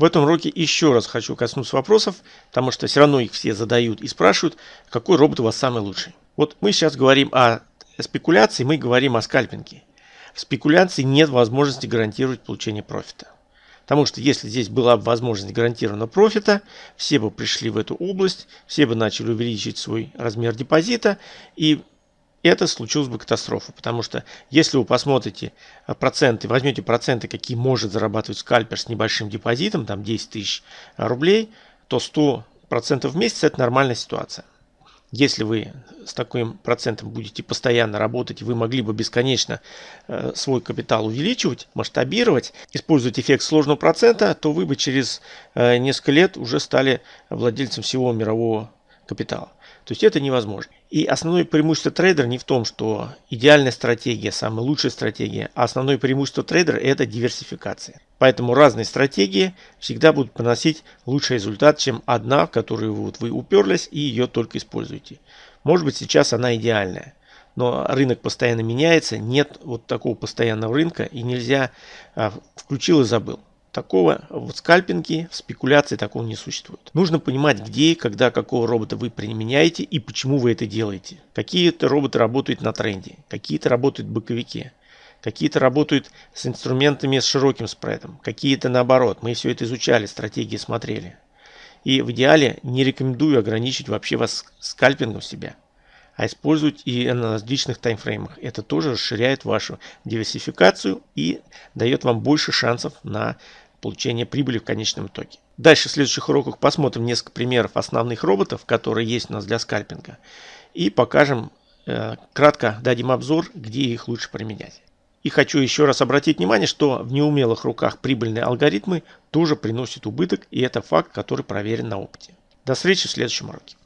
В этом уроке еще раз хочу коснуться вопросов, потому что все равно их все задают и спрашивают, какой робот у вас самый лучший. Вот мы сейчас говорим о спекуляции, мы говорим о скальпинге. В спекуляции нет возможности гарантировать получение профита. Потому что если здесь была бы возможность гарантированного профита, все бы пришли в эту область, все бы начали увеличить свой размер депозита, и это случилась бы катастрофа. Потому что если вы посмотрите э, проценты, возьмете проценты, какие может зарабатывать скальпер с небольшим депозитом, там 10 тысяч рублей, то 100% в месяц это нормальная ситуация. Если вы с таким процентом будете постоянно работать, вы могли бы бесконечно э, свой капитал увеличивать, масштабировать, использовать эффект сложного процента, то вы бы через э, несколько лет уже стали владельцем всего мирового капитала. То есть это невозможно. И основное преимущество трейдера не в том, что идеальная стратегия, самая лучшая стратегия, а основное преимущество трейдера это диверсификация. Поэтому разные стратегии всегда будут приносить лучший результат, чем одна, в которую вот вы уперлись и ее только используете. Может быть сейчас она идеальная, но рынок постоянно меняется, нет вот такого постоянного рынка и нельзя а, включил и забыл. Такого в скальпинге, в спекуляции такого не существует. Нужно понимать, где и когда какого робота вы применяете и почему вы это делаете. Какие-то роботы работают на тренде, какие-то работают в боковике, какие-то работают с инструментами с широким спредом, какие-то наоборот. Мы все это изучали, стратегии смотрели. И в идеале не рекомендую ограничить вообще вас скальпингом себя а использовать и на различных таймфреймах. Это тоже расширяет вашу диверсификацию и дает вам больше шансов на получение прибыли в конечном итоге. Дальше в следующих уроках посмотрим несколько примеров основных роботов, которые есть у нас для скальпинга. И покажем, э, кратко дадим обзор, где их лучше применять. И хочу еще раз обратить внимание, что в неумелых руках прибыльные алгоритмы тоже приносят убыток, и это факт, который проверен на опыте. До встречи в следующем уроке.